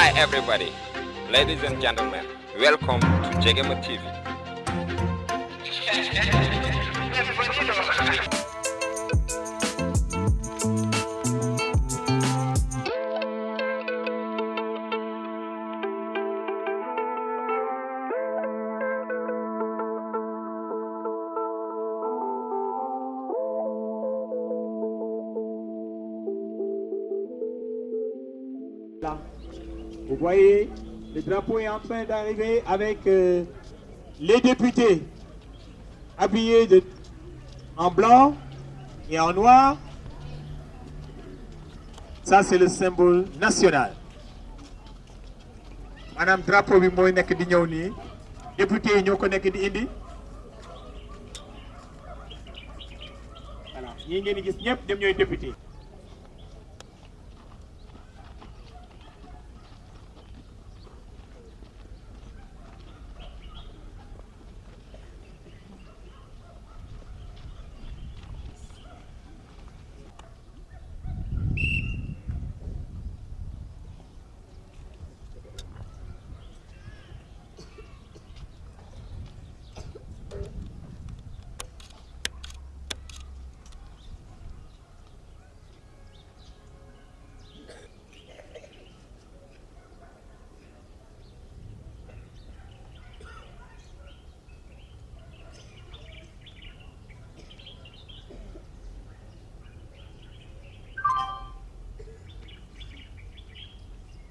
Hi everybody, ladies and gentlemen, welcome to Jegema TV. voyez, le drapeau est en train d'arriver avec euh, les députés habillés en blanc et en noir. Ça, c'est le symbole national. Madame drapeau bi député yi ñoo ko nekk di indi. voilà ñii ngeen.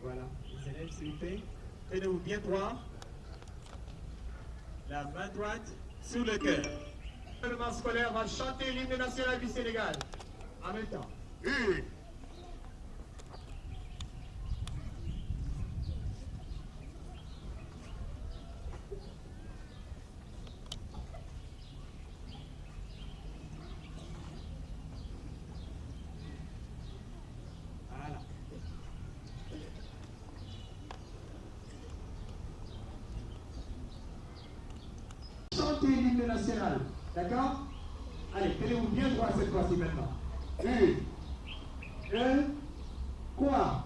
Voilà, s'il vous plaît, tenez-vous bien droit. La main droite sur le cœur. Le gouvernement scolaire va chanter l'hymne national du Sénégal. En même temps. Une. Voilà. Chantez l'hymne national. D'accord Allez, tenez-vous bien droit cette fois-ci maintenant. Une. Deux. Quoi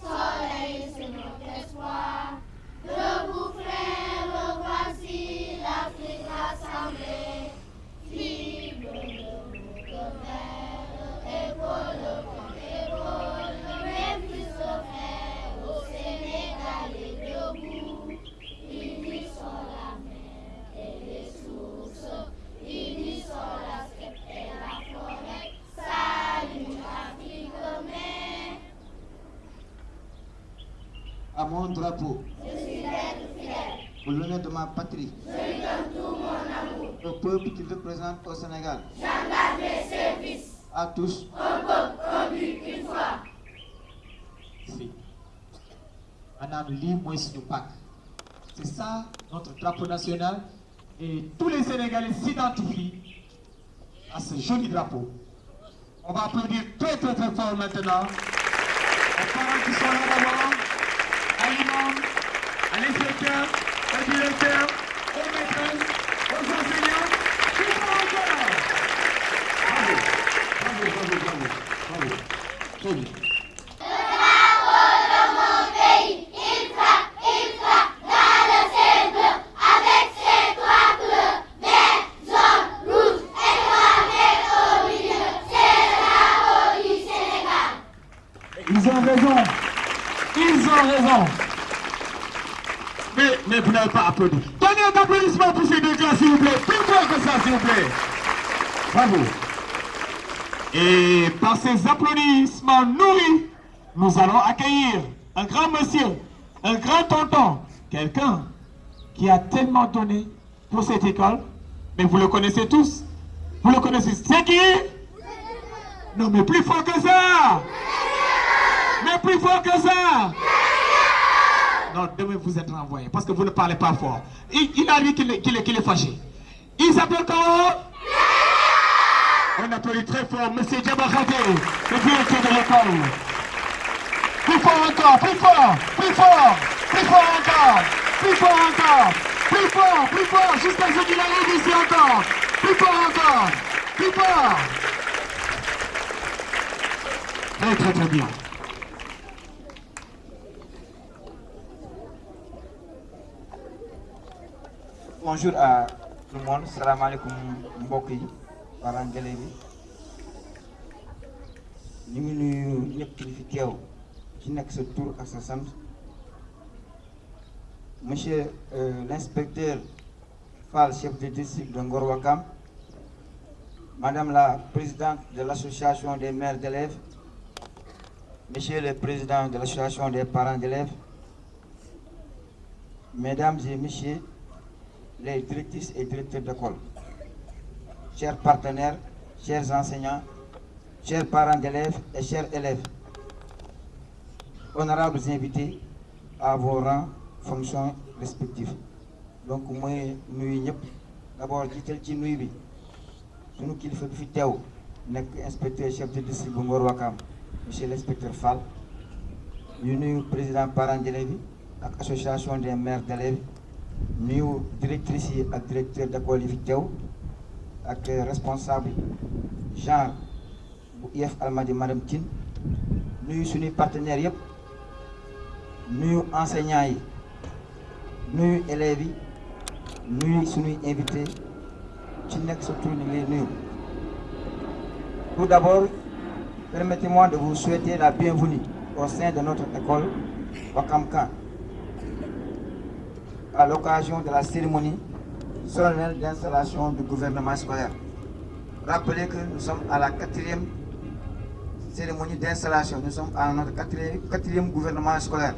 Soleil, c'est notre espoir. Debout, frère, voici l'Afrique rassemblée. Fibre de notre mère, épaule contre épaule. Même plus au frère, au Sénégal et debout. Unissons la mer et les sources. Unissons la steppe et la forêt. Salut Afrique, mère. À mon drapeau. Pour l'honneur de ma patrie. Au peuple qui représente au Sénégal. À tous. Si. Madame lii mooy suñu pàcc. C'est ça notre drapeau national et tous les Sénégalais s'identifient à ce joli drapeau. On va applaudir très très très fort maintenant aux parents qui sont là à l'inspecteur, au directeur, aux maîtresses, aux enseignants, qui sont encore. Bravo, bravo, bravo, bravo, bravo. Très bien. Ils ont raison. Ils ont raison. Mais, mais Donnez un applaudissement pour ces deux gars, s'il vous plaît. Plus fort que ça, s'il vous plaît. Bravo. Et par ces applaudissements nourris, nous allons accueillir un grand monsieur, un grand tonton, quelqu'un qui a tellement donné pour cette école. Mais vous le connaissez tous. Vous le connaissez. C'est qui? Non, mais plus fort que ça. Mais plus fort que ça Non, demain vous êtes renvoyé parce que vous ne parlez pas fort. Il, a dit qu'il est, qu'il est, fâché. Il s'appelle comment On applaudit très fort M. Diabakhate, le directeur de l'école. Plus fort encore, plus fort, plus fort, plus fort encore, plus fort encore, plus fort, plus fort, jusqu'à ce qu'il arrive ici encore. Plus fort encore, plus fort. Très très bien. Bonjour à tout le monde. Salaamaaleykum mbokk yi parents d'élèves yi. Ñu ngi nuyu ñëpp fi ci tur ak sa sant. Monsieur euh, l'inspecteur Fall chef de district de Ngor Wakam madame la présidente de l'association des mères d'élèves. Monsieur le président de l'association des parents d'élèves. Mesdames et messieurs les directrices et directeurs d'école, chers partenaires, chers enseignants, chers parents d'élèves et chers élèves, honorables invités à vos rangs, fonctions respectives. donc mooy nuyu ñëpp. D'abord jiital ci nuyu bi sunu kilifa bi inspecteur chef de district bu Ngor monsieur l'inspecteur Fall. Ñu nuyu président parents d'élèves yi ak association des mères d'élèves nuyu directrice yi ak directeur d'école yi fi teew ak responsable genre bu IEF Almadi madame Tine. Nuyu partenaires yëpp nuyu enseignants yi. Élèves yi. Nuyu suñuy invité ci ngi nuyu. Tout d'abord permettez-moi de vous souhaiter la bienvenue au sein de notre école Wakam Kan à l'occasion de la cérémonie solennelle d'installation du gouvernement scolaire. Rappelez que nous sommes à la quatrième cérémonie d'installation. Nous sommes à notre quatrième, gouvernement scolaire.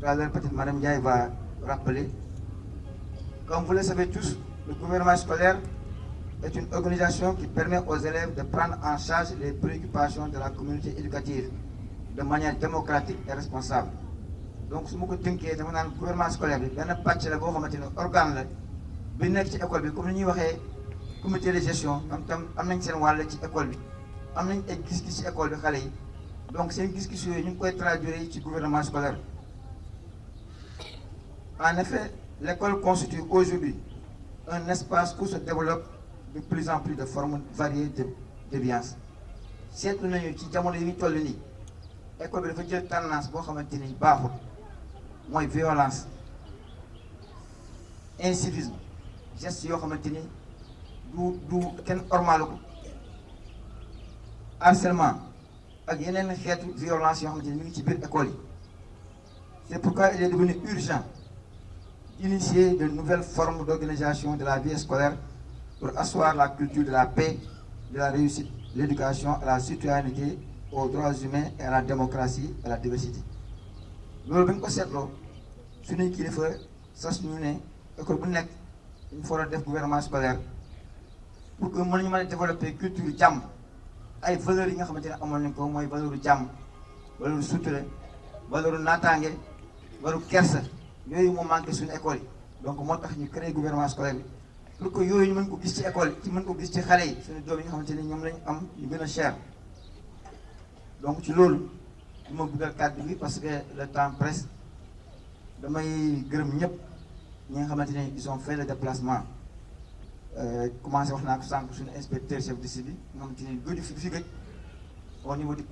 Tout à peut-être va rappeler. Comme vous le savez tous, le gouvernement scolaire est une organisation qui permet aux élèves de prendre en charge les préoccupations de la communauté éducative de manière démocratique et responsable. Donc su ma ko tënkee dama gouvernement scolaire bi benn pàcc la boo xamante école bi comme ni comité de gestion am tam am école bi. Am nañ ay gis-gis ci école bi xale yi. Donc seen gis-gis yooyu ñu ngi koy gouvernement scolaire en effet l'école constitue aujourd'hui un espace où se développe de plus en plus de formes variées de déviance seetlu nañu ci jamono yi ñu toll nii école bi dafa jël tendance mooy violence incivisme geste yoo xamante ni du du kenn ormalu ko. Harcèlement ak violence yoo xamante école c'est pourquoi il est devenu urgent d'initier de nouvelles formes d'organisation de la vie scolaire pour asseoir la culture de la paix de la réussite l'éducation la citoyenneté aux droits humains et à la démocratie et à la diversité loolu bi ñu ko seetloo suñuy kilifa sas ñu ne école bu nekk dañu fa war def gouvernement scolaire pour que mën nañu mën développer culture jàmm. Ay valeurs yi nga xamante ne amoon nañ ko mooy valeur jàmm valeur sutura valeur naataange valeur kersa. Yooyu moo manqué suñu école donc moo tax ñu créé gouvernement scolaire pour que yooyu ñu mën ko gis ci école ci mën ko gis ci xale yi suñu doom yi nga xamante ne ñoom lañu am ñu gën a cher. Donc ci loolu du ma bëggal kàddu parce que le temps presse ils ont fait le déplacement. Commencé wax naa ko sànq suñu inspecteur chef de service au niveau du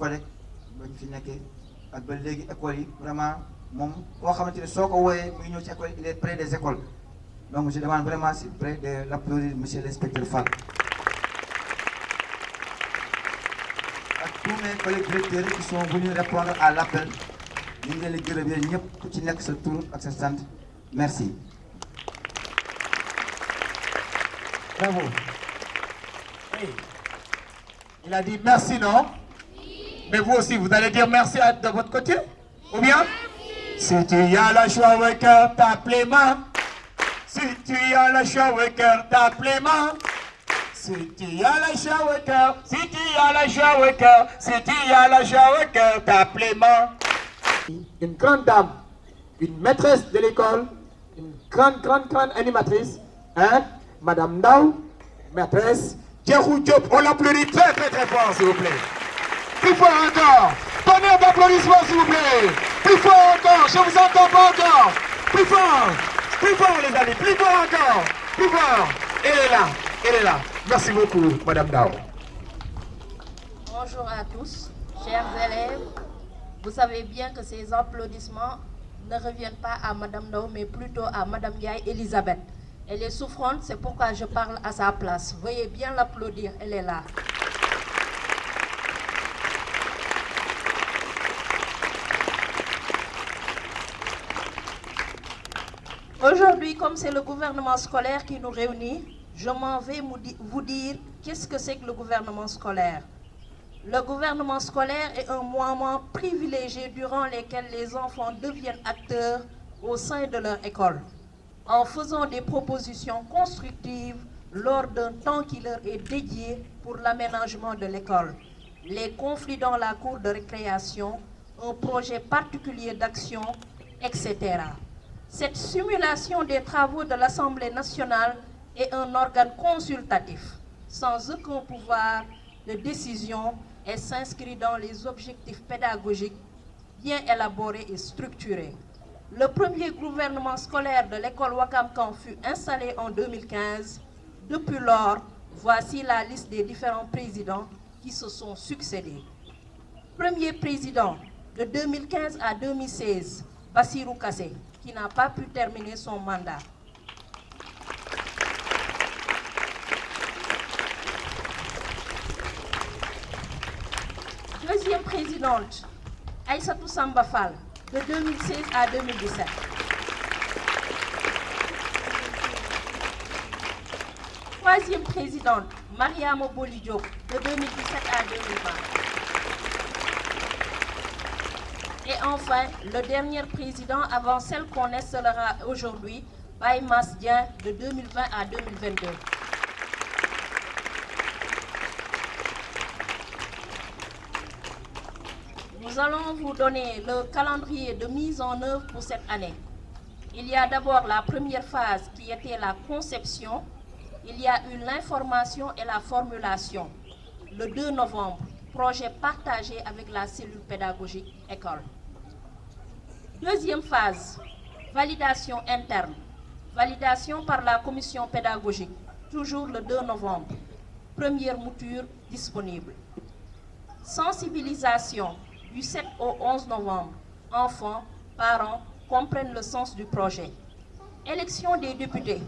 yi vraiment il est près des écoles. Je demande vraiment plaît de l'applaudir monsieur l'inspecteur Fall tous mes collègues directeurs qui sont venus répondre à l'appel merci. Bravo. Hey. Il a dit merci, non? Mais vous aussi, vous allez dire merci à, de votre côté? Ou bien? Si tu as la joie au cœur, tape les. Si tu as la joie au cœur, tape les. Si tu as la joie au cœur, si tu as la joie au cœur, si tu as la les mains. Une grande dame, une maîtresse de l'école, une grande, grande, grande animatrice, hein, Madame Ndao, maîtresse, Djerou Diop, on l'applaudit très très très fort, s'il vous plaît. Plus fort encore. Donnez un applaudissement, s'il vous plaît. Plus fort encore, je vous entends pas encore. Plus fort, plus fort les amis, plus fort encore. Plus fort. Elle est là, elle est là. Merci beaucoup, Madame Dao. Bonjour à tous, chers élèves. Vous savez bien que ces applaudissements ne reviennent pas à Madame Dao, mais plutôt à Madame Yaye Elisabeth. Elle est souffrante, c'est pourquoi je parle à sa place. Veuillez bien l'applaudir, elle est là. Aujourd'hui, comme c'est le gouvernement scolaire qui nous réunit, je m'en vais vous dire qu'est-ce que c'est que le gouvernement scolaire. Le gouvernement scolaire est un moment privilégié durant lequel les enfants deviennent acteurs au sein de leur école, en faisant des propositions constructives lors d'un temps qui leur est dédié pour l'aménagement de l'école, les conflits dans la cour de récréation, un projet particulier d'action, etc. Cette simulation des travaux de l'Assemblée nationale est un organe consultatif, sans aucun pouvoir de décision et s'inscrit dans les objectifs pédagogiques bien élaborés et structurés. Le premier gouvernement scolaire de l'école Wakamkan fut installé en 2015. Depuis lors, voici la liste des différents présidents qui se sont succédés. Premier président de 2015 à 2016, Bassirou Kassé, qui n'a pas pu terminer son mandat. Deuxième présidente, Aïssatou Samba Fall, de 2016 à 2017. Troisième présidente, Maria Moboli de 2017 à 2020. Et enfin, le dernier président avant celle qu'on installera aujourd'hui, Baye Masdien, de 2020 à 2022. Nous allons vous donner le calendrier de mise en œuvre pour cette année. Il y a d'abord la première phase qui était la conception. Il y a eu l'information et la formulation. Le 2 novembre, projet partagé avec la cellule pédagogique école. Deuxième phase, validation interne. Validation par la commission pédagogique, toujours le 2 novembre. Première mouture disponible. Sensibilisation du 7 au 11 novembre. Enfants, parents comprennent le sens du projet. Élection des députés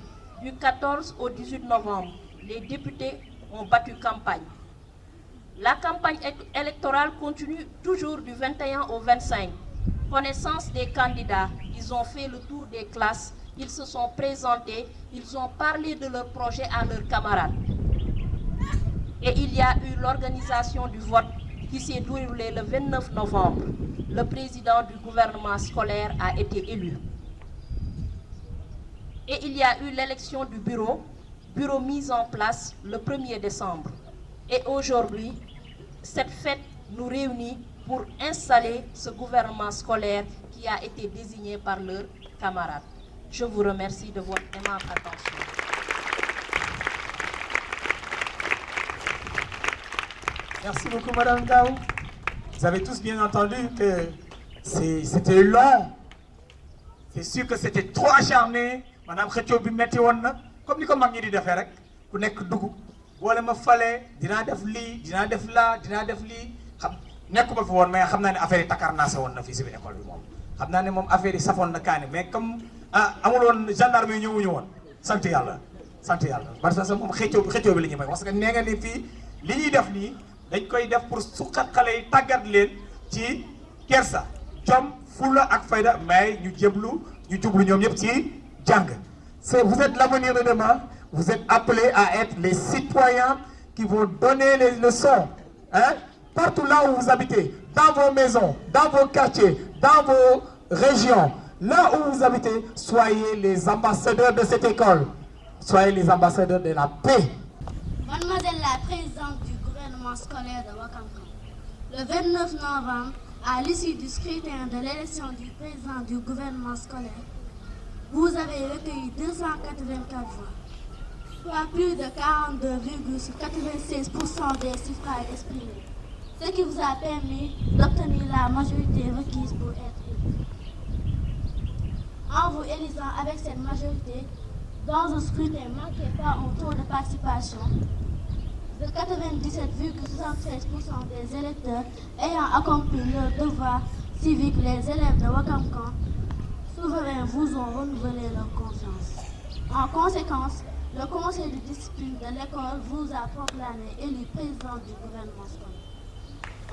du 14 au 18 novembre. Les députés ont battu campagne. La campagne électorale continue toujours du 21 au 25. Connaissance des candidats, ils ont fait le tour des classes, ils se sont présentés, ils ont parlé de leur projet à leurs camarades. Et il y a eu l'organisation du vote qui s'est déroulé le 29 novembre. Le président du gouvernement scolaire a été élu. Et il y a eu l'élection du bureau, bureau mis en place le 1er décembre. Et aujourd'hui, cette fête nous réunit pour installer ce gouvernement scolaire qui a été désigné par leurs camarades. Je vous remercie de votre aimable attention. Merci beaucoup, Madame Gao. Vous avez tous bien entendu que c'était long. C'est sûr que c'était trop acharné. Madame Khetio bi comme ni ko mag ñi di defee rek ku nekk dugg boole ma fale dinaa def lii mais xam naa ne affaire yi takar naa sa woon na fii ne moom affaire mais comme ah amul woon gendarme yi ñëwuñu woon parce que moom bi parce dañ koy pour suqat yi leen ci kersa ak fayda ñu jëblu ñu jublu ci c'est vous êtes l'avenir de demain vous êtes appelés à être les citoyens qui vont donner les leçons hein partout là où vous habitez dans vos maisons dans vos quartiers dans vos régions. Là où vous habitez soyez les ambassadeurs de cette école. Soyez les ambassadeurs de la paix. Mademoiselle la présidente scolaire de le 29 novembre, à l'issue du scrutin de l'élection du président du gouvernement scolaire, vous avez recueilli 284 voix. soit plus de 42,96% des suffrages exprimés, ce qui vous a permis d'obtenir la majorité requise pour être élu. En vous élisant avec cette majorité, dans un scrutin marqué par un taux de participation de 97,73% des électeurs ayant accompli leur devoir civique, les élèves de Wakamkan souverains vous ont renouvelé leur confiance. En conséquence, le conseil de discipline de l'école vous a proclamé élu président du gouvernement scolaire.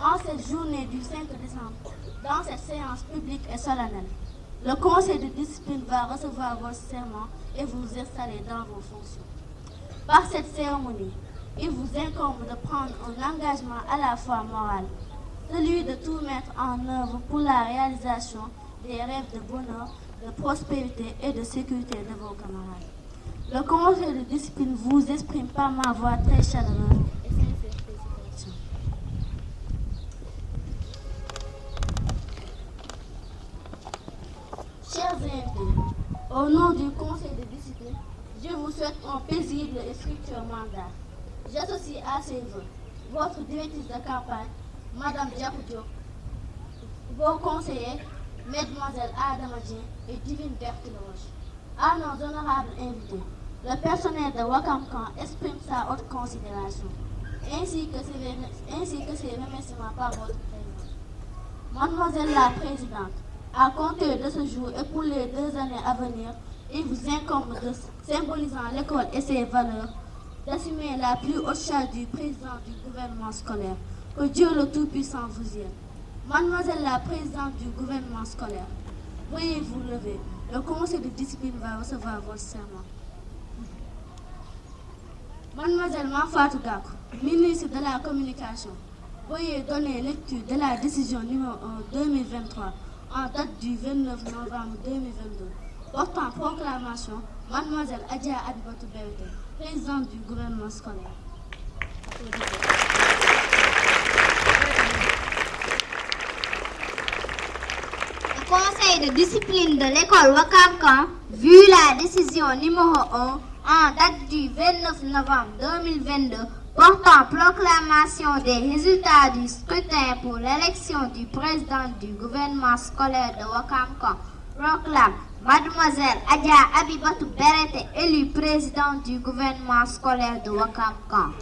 En cette journée du 5 décembre, dans cette séance publique et solennelle, le conseil de discipline va recevoir vos serments et vous installer dans vos fonctions. Par cette cérémonie, il vous incombe de prendre un engagement à la fois moral, celui de tout mettre en œuvre pour la réalisation des rêves de bonheur, de prospérité et de sécurité de vos camarades. Le conseil de discipline vous exprime par ma voix très chaleureuse et. Chers invités, au nom du conseil de discipline, je vous souhaite un paisible et fructueux mandat. J'associe à ces vœux votre directrice de campagne, Madame Diakoudjo, vos conseillers, Mesdemoiselles Adamadien et Divine Berthelage. À nos honorables invités, le personnel de Wakamkan exprime sa haute considération, ainsi que ses, ainsi que ses remerciements par votre présence. Mademoiselle la Présidente, à compter de ce jour et pour les deux années à venir, il vous incombe de, symbolisant l'école et ses valeurs, d'assumer la plus haute charge du président du gouvernement scolaire. Que Dieu le Tout-Puissant vous y aide. Mademoiselle la Présidente du gouvernement scolaire, veuillez vous lever. Le conseil de discipline va recevoir votre serment. Mademoiselle Mafatou Gakou, ministre de la Communication, veuillez donner lecture de la décision numéro 1 2023 en date du 29 novembre 2022 portant proclamation Mademoiselle Adia Abibatou présidente du gouvernement scolaire. Le conseil de discipline de l'école Wakamkan, vu la décision numéro 1 en date du 29 novembre 2022 portant proclamation des résultats du scrutin pour l'élection du président du gouvernement scolaire de Wakamkan, proclame Mademoiselle Adia Abibatou Berete élue présidente du gouvernement scolaire de Wakamkan.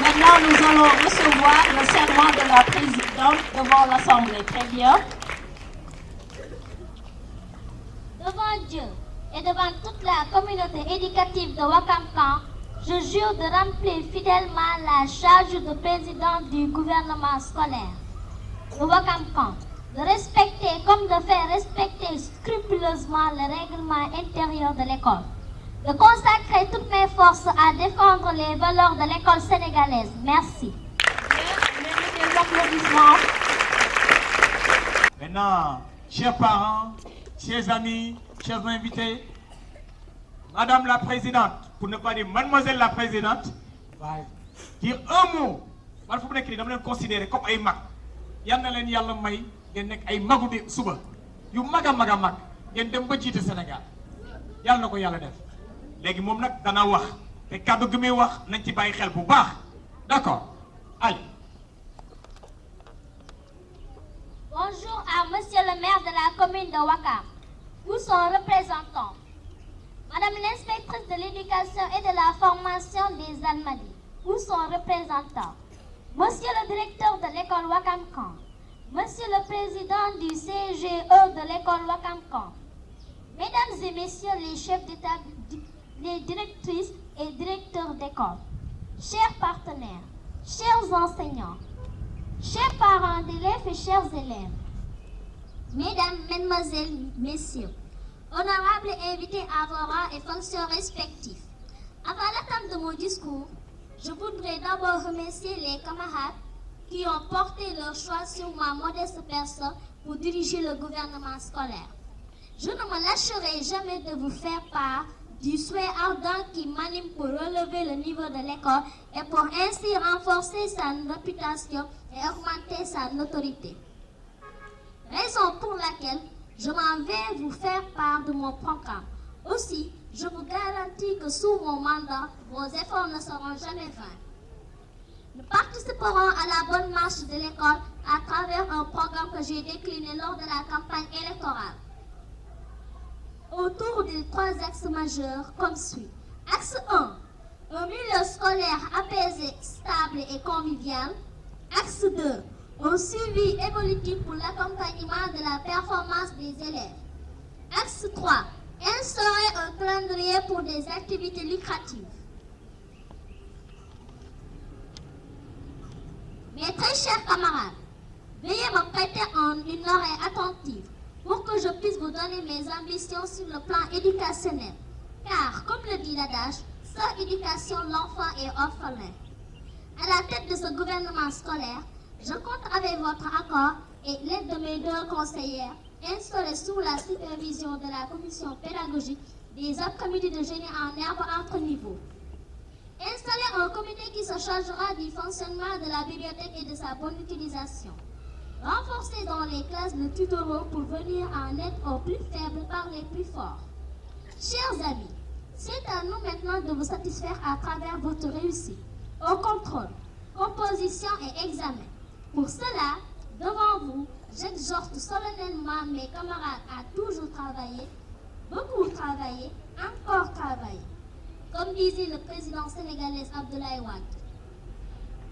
Maintenant, nous allons recevoir le serment de la présidente devant l'Assemblée. Très bien. Devant Dieu et devant toute la communauté éducative de Wakamkan, je jure de remplir fidèlement la charge de président du gouvernement scolaire de Wakamkan, de respecter comme de faire respecter scrupuleusement le règlement intérieur de l'école, de consacrer toutes mes forces à défendre les valeurs de l'école sénégalaise. Merci. Maintenant, chers parents, chers amis, chers invités, Madame la Présidente, pour ne pas dire Mademoiselle la Présidente, va dire un mot. nekk nii dama leen considérer comme ay mag na leen yàlla may ngeen nekk ay magu di suba yu mag a mag a mag ngeen dem ba jiite Sénégal. Yàlla na ko yàlla def. Léegi moom nag dana wax te kàddu gi muy wax nañ ci bàyyi xel bu baax. D'accord. Allez. Bonjour à Monsieur le maire de la commune de Wakam, ou son représentant, Madame l'inspectrice de l'éducation et de la formation des Almadies, ou son représentant, Monsieur le directeur de l'école Wakamkan, Monsieur le président du CGE de l'école Wakamkan, Mesdames et Messieurs les chefs d'État, les directrices et directeurs d'école, chers partenaires, chers enseignants, chers parents d'élèves et chers élèves, Mesdames, Mesdemoiselles, Messieurs, honorables invités à vos rangs et fonctions respectifs, avant l'attente de mon discours, je voudrais d'abord remercier les camarades qui ont porté leur choix sur ma modeste personne pour diriger le gouvernement scolaire. Je ne me lâcherai jamais de vous faire part du souhait ardent qui m'anime pour relever le niveau de l'école et pour ainsi renforcer sa réputation et augmenter sa notoriété. Raison pour laquelle je m'en vais vous faire part de mon programme Aussi, je vous garantis que sous mon mandat, vos efforts ne seront jamais vains. Nous participerons à la bonne marche de l'école à travers un programme que j'ai décliné lors de la campagne électorale. Autour des trois axes majeurs comme suit. Axe 1. Un milieu scolaire apaisé, stable et convivial. Axe 2. Un suivi évolutif pour l'accompagnement de la performance des élèves. Axe 3. Instaurer un calendrier pour des activités lucratives. Mes très chers camarades, veuillez me prêter en une oreille attentive pour que je puisse vous donner mes ambitions sur le plan éducationnel. Car, comme le dit l'adage, sans éducation, l'enfant est orphelin. À la tête de ce gouvernement scolaire, je compte avec votre accord et l'aide de mes deux conseillères instaurées sous la supervision de la commission pédagogique des après-midi de génie en herbe entre niveaux. Installer un comité qui se chargera du fonctionnement de la bibliothèque et de sa bonne utilisation. Renforcer dans les classes le tutorat pour venir en aide aux plus faibles par les plus forts. Chers amis, c'est à nous maintenant de vous satisfaire à travers votre réussite au contrôle, composition et examen. Pour cela, devant vous, j'exhorte solennellement mes camarades à toujours travailler, beaucoup travailler, encore travailler. Comme disait le président sénégalais Abdoulaye Wade,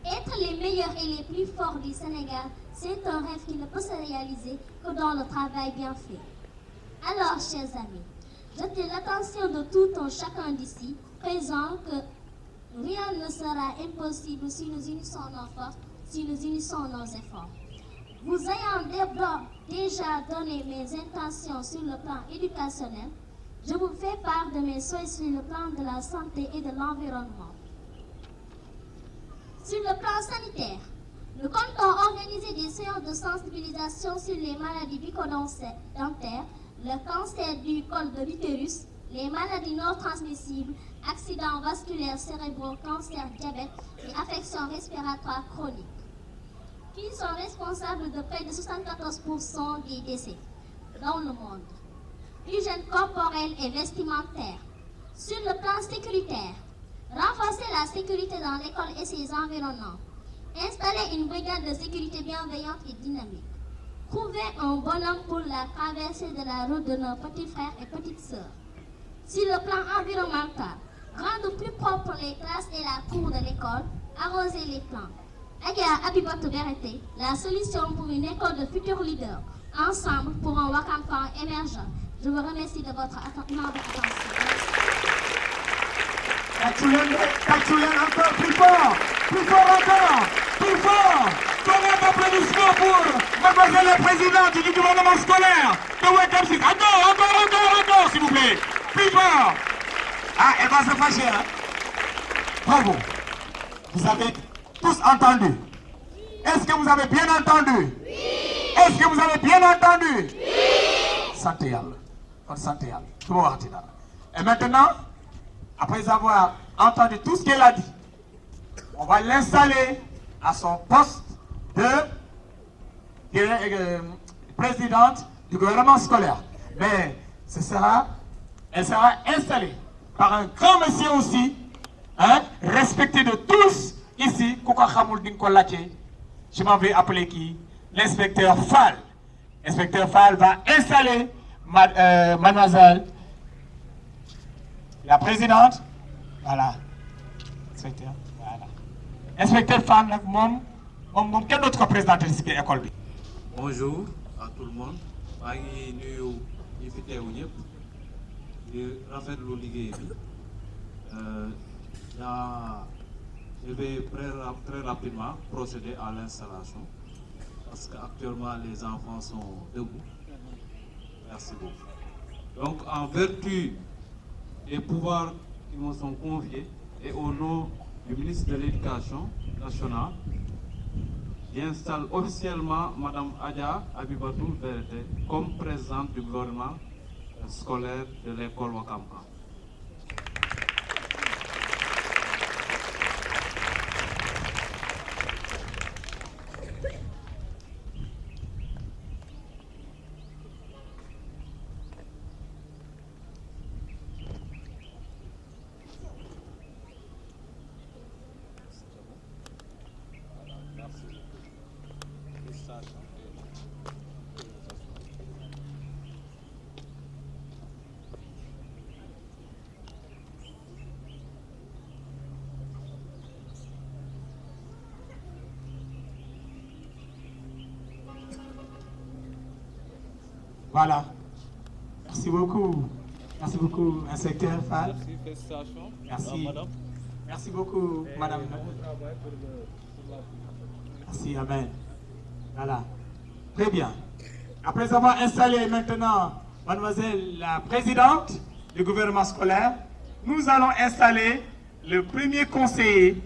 être les meilleurs et les plus forts du Sénégal, c'est un rêve qui ne peut se réaliser que dans le travail bien fait. Alors, chers amis, jetez l'attention de tout un chacun d'ici, présent, que rien ne sera impossible si nous unissons nos forces, si nous unissons nos efforts. Vous ayant déjà donné mes intentions sur le plan éducationnel, je vous fais part de mes souhaits sur le plan de la santé et de l'environnement. Sur le plan sanitaire, nous comptons organiser des séances de sensibilisation sur les maladies bucco-dentaires, le cancer du col de l'utérus, les maladies non transmissibles, accidents vasculaires cérébraux, cancer, diabète et affections respiratoires chroniques, qui sont responsables de près de 74% des décès dans le monde? Hygiène corporelle et vestimentaire. Sur le plan sécuritaire, renforcer la sécurité dans l'école et ses environnements. Installer une brigade de sécurité bienveillante et dynamique. Trouver un bonhomme pour la traversée de la route de nos petits frères et petites sœurs. Sur le plan environnemental, rendre plus propre les classes et la cour de l'école, arroser les plants. Agia Abibatou Berete, la solution pour une école de futurs leaders, ensemble pour un Wakam émergent. Je vous remercie de votre attention. Tachoulen encore plus fort, plus fort encore, plus fort. Donnez un applaudissement pour mademoiselle la présidente du gouvernement scolaire de Wekam Six? Encore, encore, encore, encore, s'il vous plaît. Plus fort. Ah, elle va se fâcher, hein. Bravo. Vous avez tous entendu. Est-ce que vous avez bien entendu? Oui. Est-ce que vous avez bien entendu? Oui. Santé Yalla. Et maintenant, après avoir entendu tout ce qu'elle a dit, on va l'installer à son poste de, euh, présidente du gouvernement scolaire. Mais ce sera, elle sera installée par un grand monsieur aussi, hein, respecté de tous ici. Je m'en vais appeler qui? L'inspecteur Fall. L'inspecteur Fall va installer mademoiselle la présidente, voilà. Inspecteur, voilà. Inspecteur Fall, nag moom moom moom. Bonjour à tout le monde yaa je vais très rap- très rapidement procéder à l'installation parce que actuellement les enfants sont debout. Merci beaucoup. Donc en vertu des pouvoirs qui me sont confiés et au nom du ministre de l'Éducation nationale, j'installe officiellement Madame Adia Abibatou Berete comme présidente du gouvernement scolaire de l'école Wakampa. Voilà. Merci beaucoup. Merci beaucoup, inspecteur Fall. Merci, félicitations. Merci. à madame. Merci beaucoup, madame. Merci, Amen. Voilà. Très bien. Après avoir installé maintenant mademoiselle la présidente du gouvernement scolaire, nous allons installer le premier conseiller.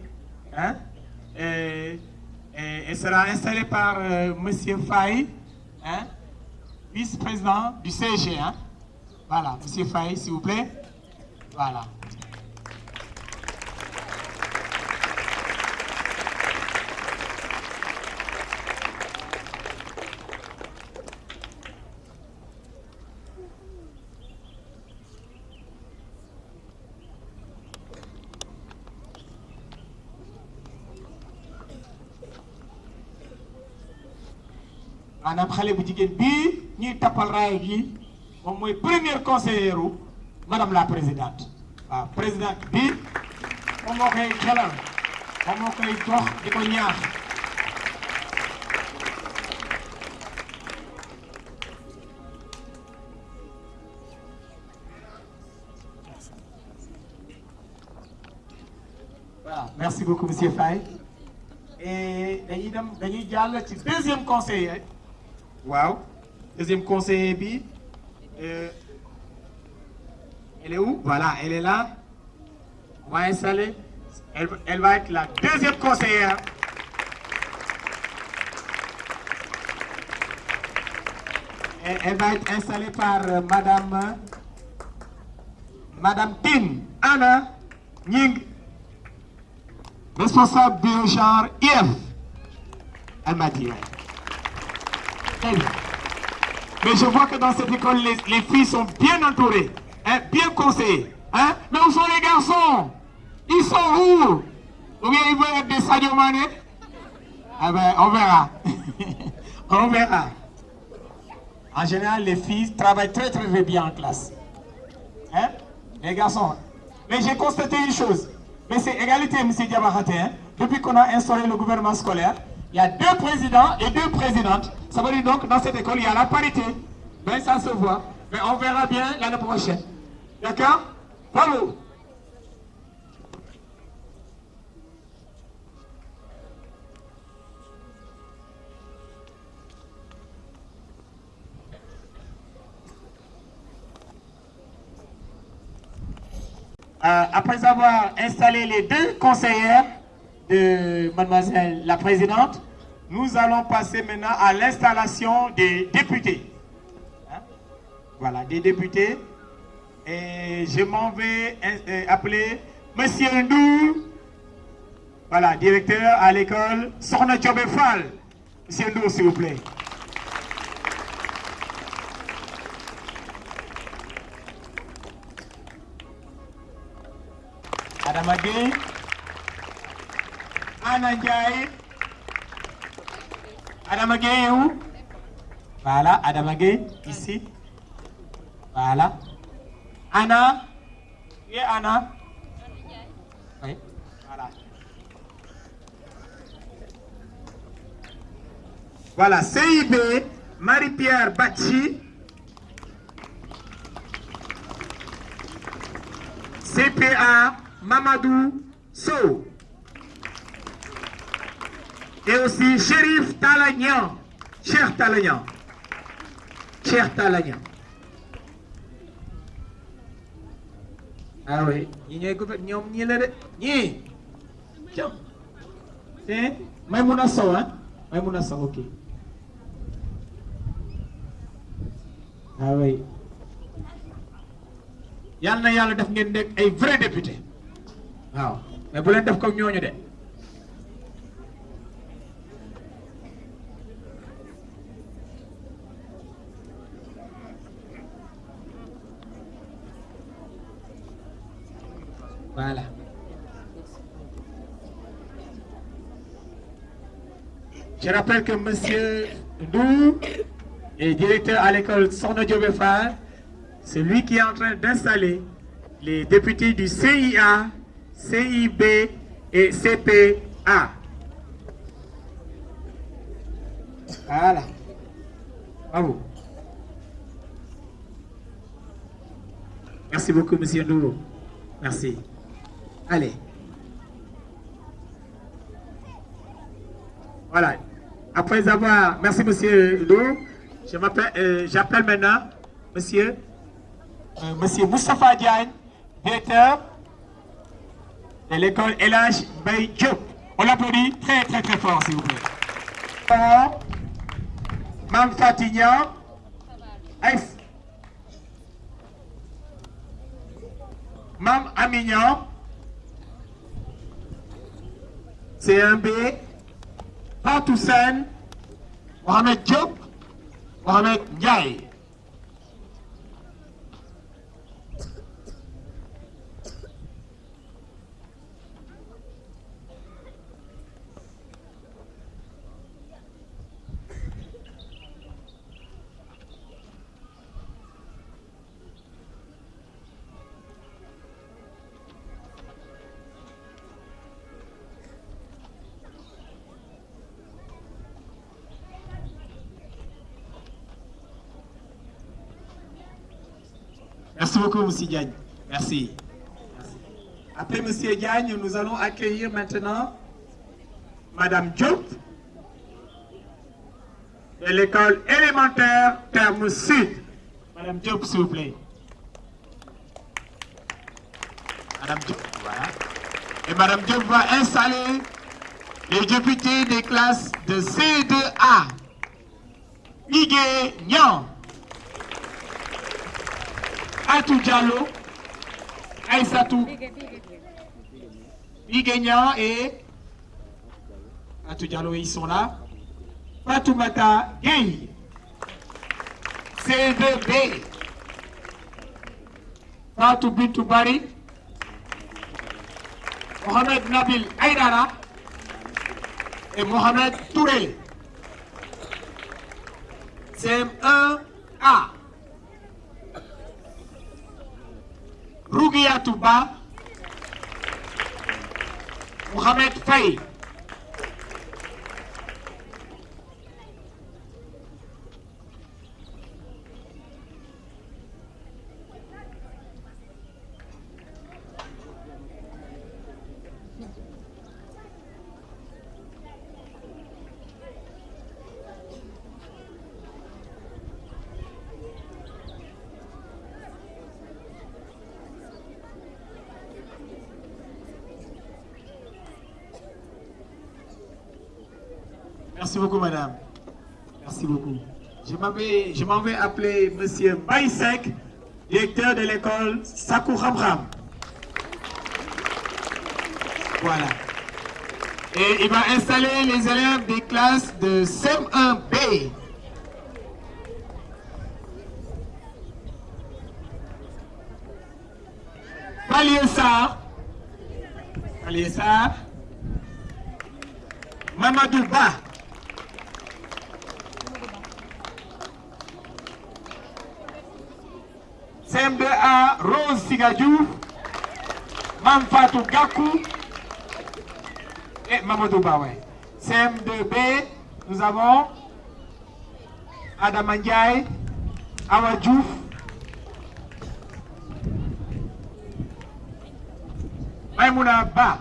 Hein, et, et- et sera installé par euh, monsieur Faye, vice-président du CG. Hein. Voilà, monsieur Faye, s'il vous plaît. Voilà. maanaam xale bu jigéen bii ñuy tappal raay gi moom mooy première conseillère u madame la présidente. présidente bi moom moo koy xelal moom merci beaucoup monsieur Faye. Et dañuy dem dañuy deuxième conseiller. Waaw deuxième conseiller bi euh, elle est où? Voilà elle est là. On va installer. Elle, elle va être la deuxième conseillère. Et elle va être installée par euh, madame euh, madame Tine. Anna Nying responsable du IF. Elle m'a dit. Mais je vois que dans cette école, les, les filles sont bien entourées, hein, bien conseillées. Hein? Mais où sont les garçons? Ils sont où? Ou bien ils veulent être des Sadio Mané Ah on verra. on verra. En général, les filles travaillent très très bien en classe. Hein? Les garçons. Mais j'ai constaté une chose. Mais c'est égalité, M. Diabakhate. Hein? Depuis qu'on a instauré le gouvernement scolaire, il y a deux présidents et deux présidentes. Ça veut dire donc, dans cette école, il y a la parité. Mais ça se voit. Mais on verra bien l'année prochaine. D'accord? Bravo. Euh, après avoir installé les deux conseillères de mademoiselle la présidente, nous allons passer maintenant à l'installation des députés. Hein? Voilà, des députés. Et je m'en vais euh, appeler Monsieur Ndou, voilà, directeur à l'école Sorna. Monsieur Ndou, s'il vous plaît. Adama Gueye Anna Ndiaye Adama où? Voilà, Adama ici. Voilà. Anna Où est Anna? Oui, voilà. Voilà, CIB, Marie-Pierre Bachi. CPA Mamadou Sow. Et aussi Shérif Talagnan. Cher Talagnan. Cher Talagnan. Ah oui, ñi ñooy gouver ñoom ñii la de ñii. Tiens. C'est Maïmouna Sow, hein? Maïmouna Sow, ok. Ah oui. yàlla na def ngeen nekk ay vrai député waaw mais bu leen def comme ñooñu de voilà je rappelle que monsieur Ndou est directeur à l'école Sokhna Diobé Fall c'est lui qui est en train d'installer les députés du CIA, CIB et CPA. Voilà. Bravo. Merci beaucoup, Monsieur Ndou. Merci. Allez. Voilà. Après avoir... Merci, Monsieur m'appelle, euh, j'appelle maintenant Monsieur, euh, Monsieur Moustapha Diagne, directeur de l'école LH Bay Diop. On l'applaudit très très très fort, s'il vous plaît. Mme Fatignan. Mme Amignan, C1B, Patoussen, Mohamed Diop, Mohamed Ndiaye. Beaucoup, M. Diagne. Merci. Après M. Diagne, nous allons accueillir maintenant Mme Diop de l'école élémentaire Terme Sud. Mme Diop, s'il vous plaît. Mme Diop, voilà. Et Mme Diop va installer les députés des classes de C2A. Igué Nyan. Atou Diallo, Aïssatou Biguignan et Atou Diallo, ils sont là. Fatoumata Gueye, C2B, Fatou Bintou Bari, Mohamed Nabil Aïdara et Mohamed Touré. CM1A. Rougia Touba, Mohamed Faye. Merci beaucoup, madame. Merci beaucoup. Je m'en vais appeler monsieur Baïsek, directeur de l'école Sakou Ramram. Voilà. Et il va installer les élèves des classes de CM1B. Paliessa. Paliessa. Mamadou Ba. CM2A Rose Sigadjou, Mamfatou Gakou et Mamadou Ba. ouais. CM2B, nous avons Adam Ndiaye, Awa Diouf, Maimouna Ba.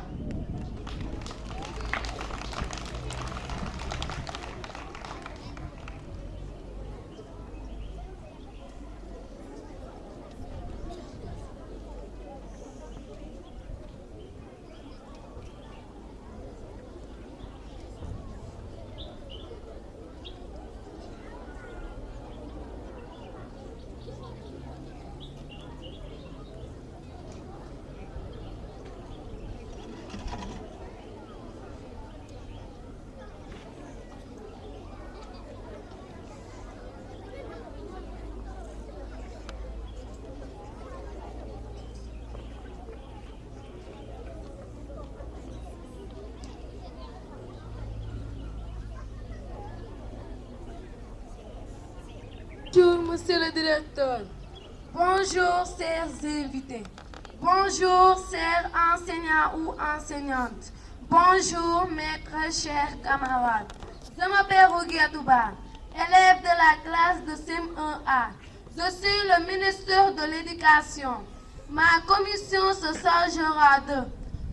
Bonjour, monsieur le directeur. Bonjour, chers invités. Bonjour, chers enseignants ou enseignantes. Bonjour, maîtres, chers camarades. Je m'appelle Rogia Touba, élève de la classe de CM1A. Je suis le ministre de l'Éducation. ma commission se chargera de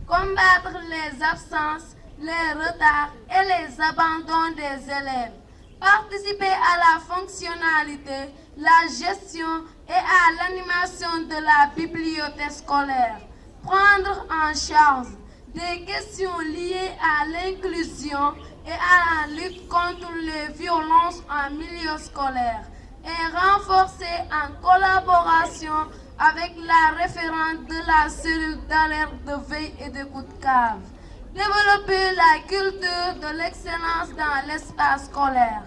combattre les absences, les retards et les abandons des élèves, participer à la fonctionnalité, la gestion et à l'animation de la bibliothèque scolaire, prendre en charge des questions liées à l'inclusion et à la lutte contre les violences en milieu scolaire et renforcer en collaboration avec la référente de la cellule d'alerte de veille et de coup de cave. Développer la culture de l'excellence dans l'espace scolaire.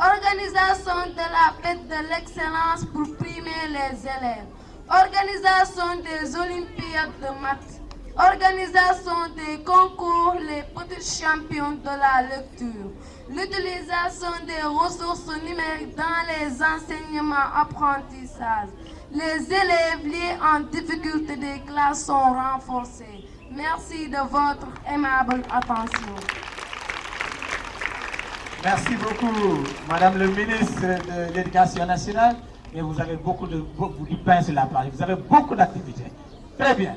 Organisation de la fête de l'excellence pour primer les élèves. Organisation des olympiades de maths. Organisation des concours Les Petits Champions de la lecture. L'utilisation des ressources numériques dans les enseignements apprentissages. Les élèves liés en difficulté des classes sont renforcés. Merci de votre aimable attention. Merci beaucoup, Madame le ministre de l'Éducation nationale. Et vous avez beaucoup de beaucoup la. Vous avez beaucoup d'activités. Très bien.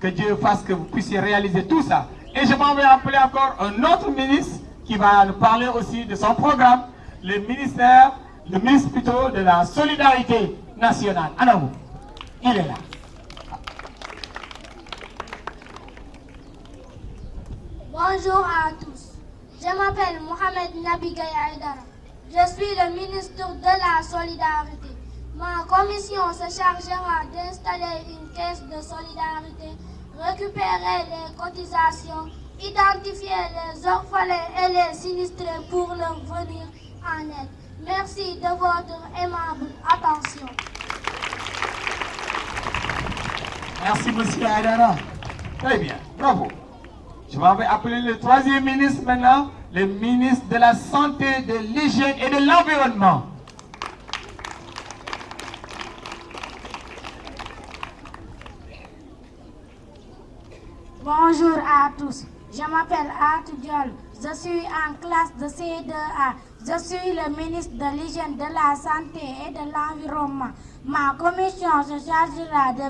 Que Dieu fasse que vous puissiez réaliser tout ça. Et je m'en vais appeler encore un autre ministre qui va nous parler aussi de son programme, le ministère, le ministre plutôt de la solidarité nationale. Anamou, il est là. Bonjour à tous. Je m'appelle Mohamed Nabi Gaya Aydara. Je suis le ministre de la Solidarité. Ma commission se chargera d'installer une caisse de solidarité, récupérer les cotisations, identifier les orphelins et les sinistrés pour leur venir en aide. Merci de votre aimable attention. Merci, monsieur Aydara. Très bien, bravo. Je vais appeler le troisième ministre maintenant, le ministre de la Santé, de l'Hygiène et de l'Environnement. Bonjour à tous. Je m'appelle Diol. Je suis en classe de C2A. Je suis le ministre de l'Hygiène, de la Santé et de l'Environnement. Ma commission se chargera de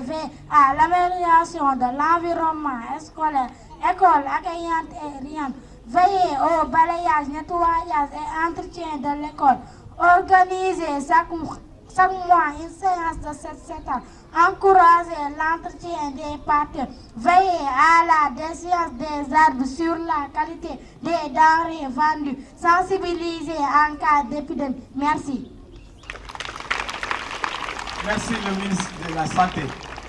à l'amélioration de l'environnement scolaire, école accueillante et riante, veiller au balayage, nettoyage et entretien de l'école, organiser chaque, chaque mois une séance de 7 ans, encourager l'entretien des parcs, veiller à la décision des arbres sur la qualité des denrées vendues, sensibiliser en cas d'épidémie. Merci. Merci le ministre de la Santé.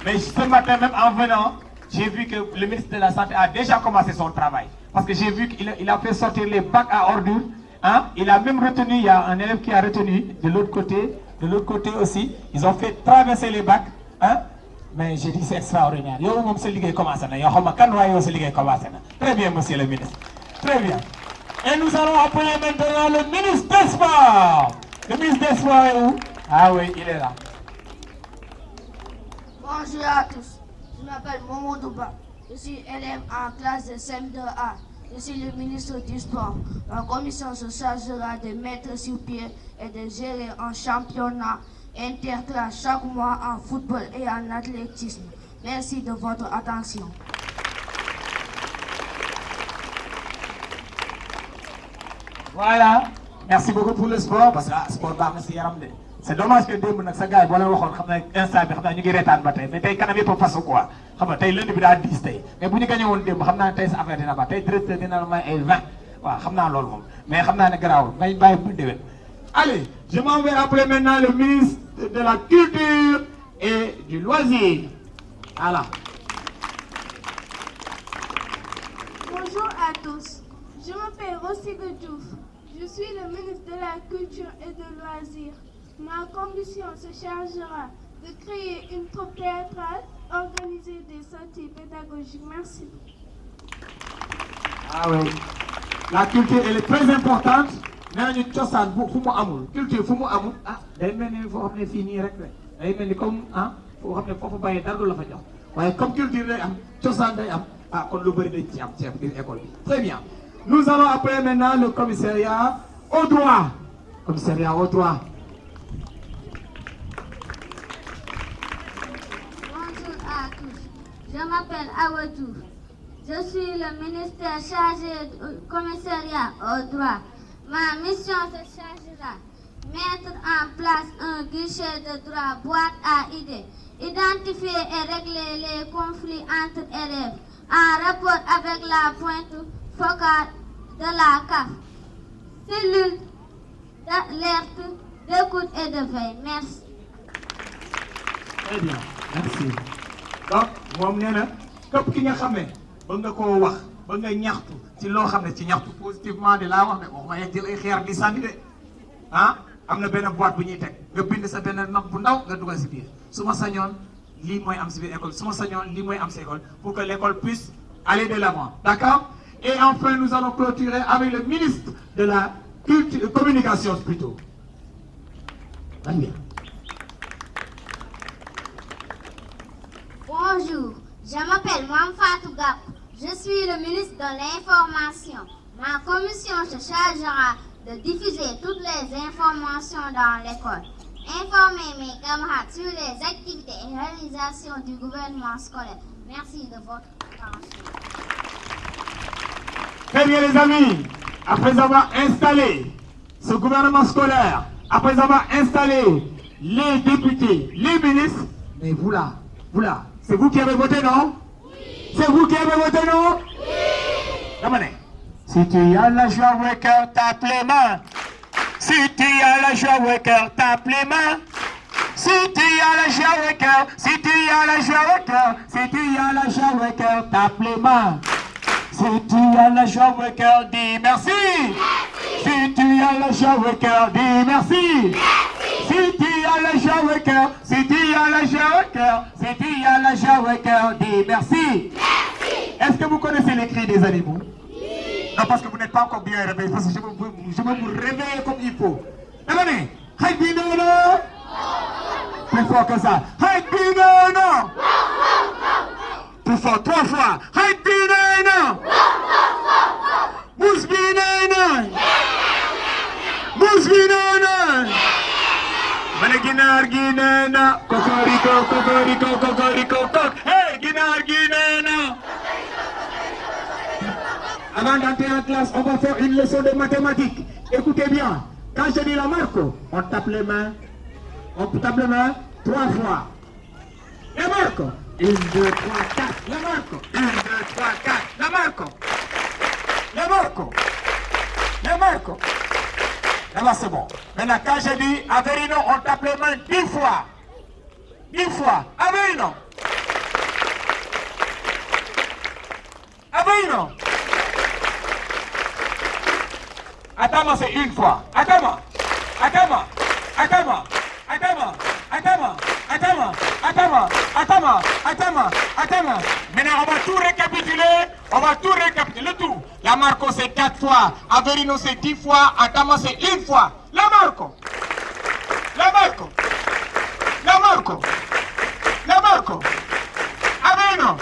Mais ce matin même en venant, j'ai vu que le ministre de la Santé a déjà commencé son travail. Parce que j'ai vu qu'il a, fait sortir les bacs à ordures. Hein? Il a même retenu, il y a un élève qui a retenu de l'autre côté, de l'autre côté aussi. Ils ont fait traverser les bacs. Hein? Mais j'ai dit c'est extraordinaire. Très bien, monsieur le ministre. Très bien. Et nous allons appeler maintenant le ministre des Sports. Le ministre des Sports est où? Ah oui, il est là. Bonjour à tous. Je m'appelle Momo Douba. Je suis élève en classe de CM2A. Je suis le ministre du Sport. Ma commission se chargera de mettre sur pied et de gérer un championnat interclasse chaque mois en football et en athlétisme. Merci de votre attention. Voilà. Merci beaucoup pour le sport parce que ah, sport baax na si yaram de. C'est dommage que démb nag sa gars yi boo leen bi ba mais tey kanam a quoi xam nga tey lundi bi daa diis tey mais bu ñu gagné woon démb xam ne sa affaire dina directeur dina la may ay 20 waaw xam mais ne. Allez, je m'en vais appeler maintenant le ministre de la culture et du loisir. Voilà. Bonjour à tous. Je m'appelle Rossi Diouf. Je suis le ministre de la Culture et de Loisirs. Ma commission se chargera de créer une troupe théâtrale, organiser des sorties pédagogiques. Merci. Ah oui. La culture, elle est très importante. nañu cosaan bu fu mu amul culture fu mu amul ah day mel ni foo xam ne fii nii rek comme ah foo xam ne foofu bàyyi dara du la fa jox comme culture day am cosaan day ah kon lu bëri dañ ci am ci biir école très bien nous allons appeler maintenant le commissariat au droit commissariat au droit. Je m'appelle Awadou. Je suis le ministère chargé du commissariat au droit. Ma mission se chargera mettre en place un guichet de droit boîte à idées, identifier et régler les conflits entre élèves en rapport avec la pointe focale de la CAF. Cellule d'alerte, d'écoute et de veille. Merci. Très bien, merci. Na ne ne positivement de laa wax ne de. Ah pour que l'école puisse aller de l'avant d'accord? Et enfin nous allons clôturer avec le ministre de la culture communication plutôt Bonjour, je m'appelle Mme Gap. Je suis le ministre de l'Information. Ma commission se chargera de diffuser toutes les informations dans l'école. Informer mes camarades sur les activités et réalisations du gouvernement scolaire. Merci de votre attention. Très bien les amis, après avoir installé ce gouvernement scolaire, après avoir installé les députés, les ministres, mais vous là, vous là, c'est vous qui avez voté, non? C'est vous qui avez voté, non? Oui Si tu as la joie au cœur, tape les mains. Si tu as la joie au cœur, tape les mains. Si tu as la joie au cœur, si tu as la joie au cœur, si tu as la joie au cœur, tape les mains. Si tu as la joie au cœur, dis merci. Si tu as la joie au cœur, dis merci. Tu as la joie au cœur, si tu as la joie au cœur, si tu as la joie au cœur, dis merci. Est-ce que vous connaissez les cris des animaux? Non, parce que vous n'êtes pas encore bien réveillé, parce que je veux, vous- je veux vous réveiller comme il faut. Demandez, Haïbinono Plus fort que ça. Haïbinono Plus fort, trois fois. Haïbinono Mousbinono Mousbinono Avant d'entrer en classe, on va faire une leçon de mathématiques. Écoutez bien, quand je dis la marque, on tape les mains, on tape les mains trois fois. La marque, une, deux, trois, quatre, la marque, une, deux, trois, quatre, la marque, la marque, la marque. Là-bas, c'est bon. Maintenant, quand je dis Averino, on tape les mains fois. Dix fois. Averino. Averino. Attends, c'est une fois. Attends, attends, attends, attends, attends, attends, attends, attends, attends, attends. Maintenant, on va tout récapituler. On va tout récapituler. Le tout. La Marco, c'est quatre fois. Averino, c'est dix fois. Atama, c'est une fois. La Marco. La Marco. La Marco. La Marco. Averino.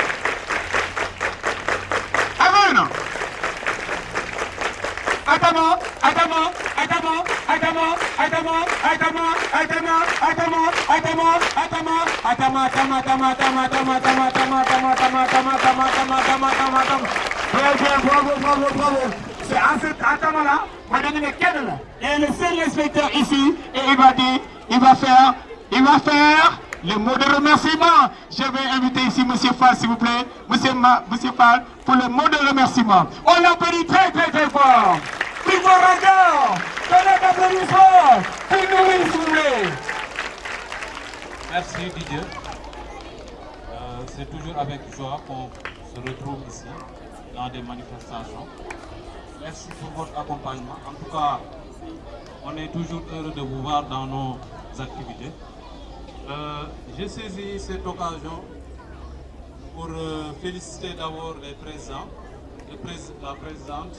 Averino. Atama, Atama, c'est à cet Atama-là. Et le seul inspecteur ici, et il va faire, le mot de remerciement. Je vais inviter ici Monsieur Fall, s'il vous plaît. Monsieur, Fall, pour le mot de remerciement. On l'applaudit très, très, très fort. Merci Didier. Euh, c'est toujours avec joie qu'on se retrouve ici dans des manifestations. Merci pour votre accompagnement. En tout cas, on est toujours heureux de vous voir dans nos activités. Euh, J'ai saisi cette occasion pour euh, féliciter d'abord les présidents, le prés- la présidente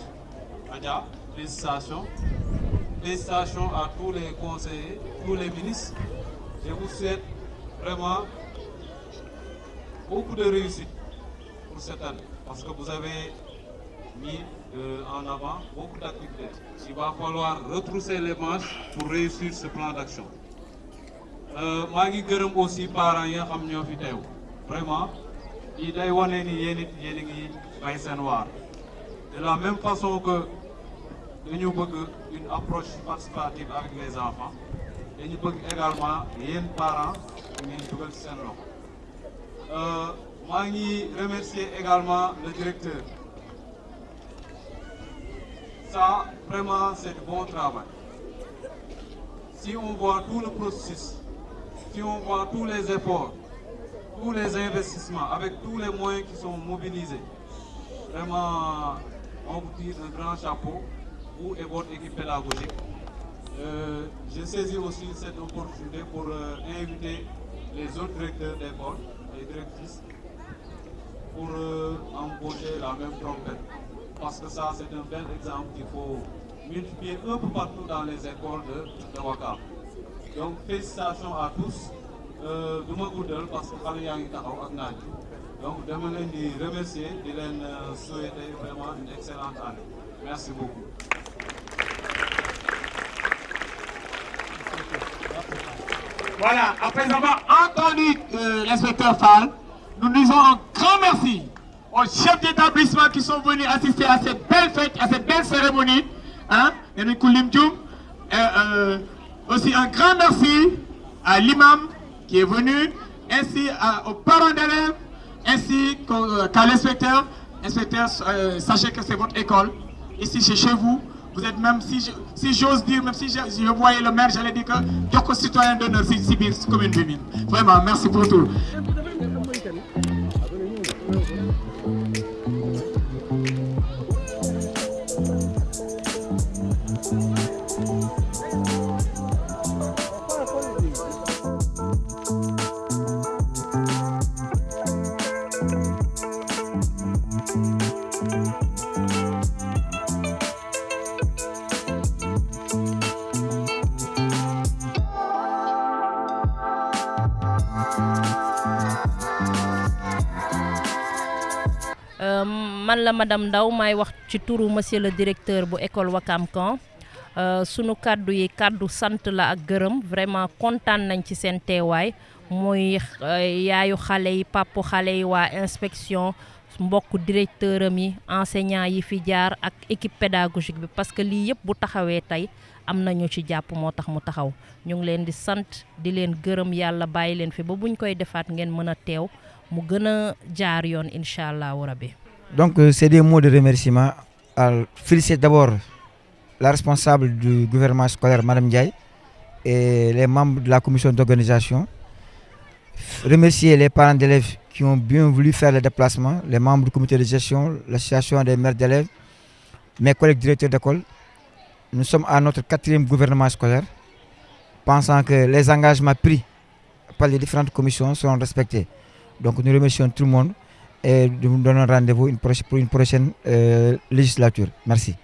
Adia, félicitations. Félicitations à tous les conseillers, tous les ministres. Je vous souhaite vraiment beaucoup de réussite pour cette année parce que vous avez mis euh, en avant beaucoup d'activités. Il va falloir retrousser les manches pour réussir ce plan d'action. Euh, maa ngi gërëm aussi parents vraiment waar de la même façon que dañu bëgg une approche participative avec les enfants. Dañu bëgg également yéen parents ngeen dugal ci seen loxo. Remercier également le directeur. Ça vraiment c'est du bon travail. Si on voit tout le processus si on voit tous les efforts tous les investissements avec tous les moyens qui sont mobilisés vraiment on vous tire un grand chapeau vous et votre équipe pédagogique euh, j'ai saisi aussi cette opportunité pour euh, inviter les autres directeurs d'école et directrices pour euh, embaucher la même trompette. Parce que ça, c'est un bel exemple qu'il faut multiplier un peu partout dans les écoles de, de Wakam. Donc, félicitations à tous. du ma parce que donc dama leen remercier di leen vraiment une excellente année merci beaucoup. Voilà, après avoir entendu euh, l'inspecteur Fall, nous disons un grand merci aux chefs d'établissement qui sont venus assister à cette belle fête, à cette belle cérémonie. Hein, euh, aussi un grand merci à l'imam qui est venu, ainsi aux parents d'élèves, ainsi qu'à l'inspecteur. Inspecteur, euh, sachez que c'est votre école. Ici, c'est chez vous. Vous êtes même, si j'ose dire, même si je, voyais le maire, j'allais dire que Djoko citoyen d'honneur, c'est Sibir, commune Bimine. Vraiment, merci pour tout. La madame Ndaw may wax ci turu monsieur le directeur bu école Wakam Camp. Sunu kàddu yi kàddu sant la ak gërëm. Vraiment kontaan nañ ci seen teewaay. Muy yaayu xale yi papu xale yi waa inspection mbokk directeur am yi enseignant yi fi jaar ak équipe pédagogique bi. Parce que lii yëpp bu taxawee tey am nañu ci jàpp moo tax mu taxaw. Ñu ngi leen di sant di leen gërëm. Yàlla bàyyi leen fi ba buñ koy defaat ngeen mën a teew. Mu gën a jaar yoon incha allahu rabbi Donc, euh, c'est des mots de remerciement. Alors, félicite d'abord la responsable du gouvernement scolaire, Madame Ndiaye, et les membres de la commission d'organisation. Remercier les parents d'élèves qui ont bien voulu faire le déplacement, les membres du comité de gestion, l'association des mères d'élèves, mes collègues directeurs d'école. Nous sommes à notre quatrième gouvernement scolaire, pensant que les engagements pris par les différentes commissions seront respectés. Donc, nous remercions tout le monde et nous donnons rendez-vous pour une prochaine euh, législature. Merci.